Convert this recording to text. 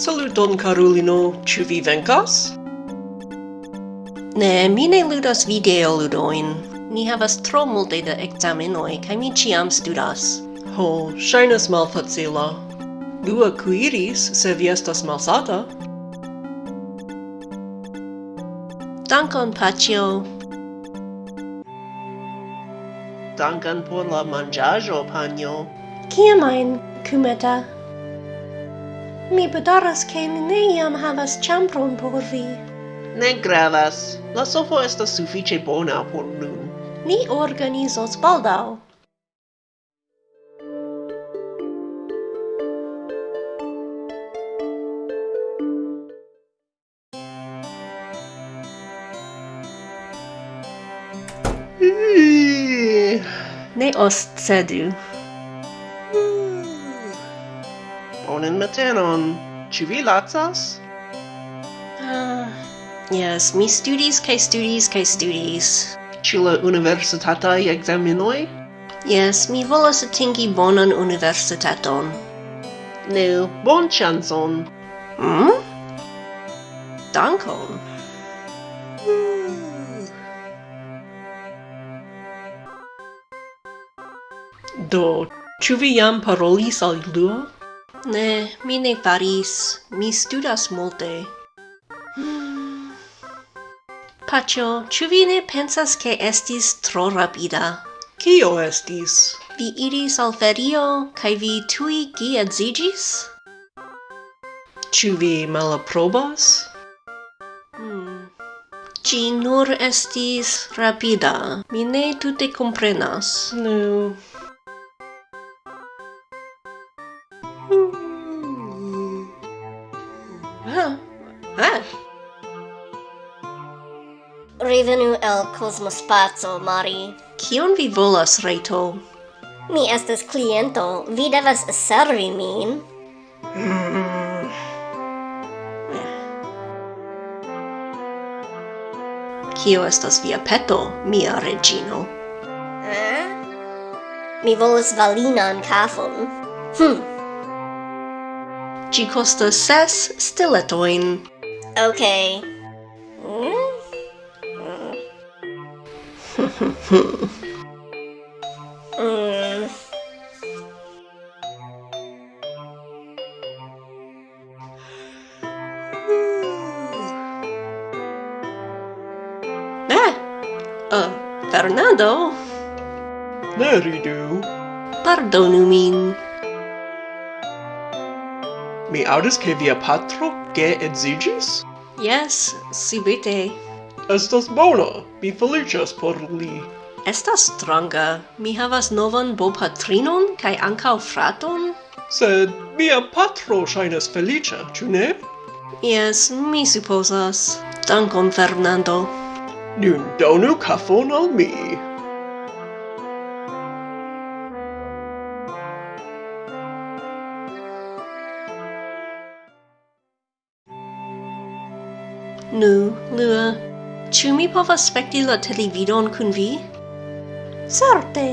Saluton, carulino, ĉu vi venkas? Ne, mi ne ludas videoludojn. Ni havas tro multe da ekzamenoj kaj mi ĉiam studas. Ho, ŝajnas malfacila. Du akiris se vi estas malsata. Dankon, Pacio. Dankon por la manĝaĵo, panjo. Kiamajn, Kumeta? Mi bedaras ke mi ne iam havas ĉambron por vi. Ne gravas. La sofo estas sufiĉe bona por nun. Ni organizos baldaŭ. ne oscedu. bonan matenon. Ĉu vi lacas? Uh, yes, mi studis kai studis kai studis. Ĉu la universitataj ekzamenoj? Yes, mi volas atingi bonan universitaton. Nu, chanson. Hmm? Dankon. Do, ĉu vi jam parolis al Luo? Ne, mi ne faris. Mi studas multe. Hmm. Pacio, ĉu vi ne pensas ke estis tro rapida? Kio estis? Vi iris al ferio, kaj vi tui geedziĝis? Ĉu vi malaprobas? Hmm. Ci nur estis rapida. Mi ne tute comprenas. No. Ah. Ah. Revenu el cosmospaco, Mari. Kion vi volas, Reto? Mi estas cliento. Vi devas servi min. Kio estas via peto, mia regino? Eh? Mi volas valinan kafon. Hm ci costas ses stiletoin. Okay. Mm? Mm. mm. Eh, uh, Fernando. There you do. Pardonu min. Mi audis che via patro ge edzigis? Yes, subite. Estas bona, mi felicias por li. Estas stranga, mi havas novan bopatrinon kaj ankaŭ fraton. Sed mia patro ŝajnas feliĉa, ĉu ne? Yes, mi supposas. Dankon, Fernando. Nun donu kafon al mi. Nu, Lua, ĉu mi povas spekti la televidon kun vi? Certe!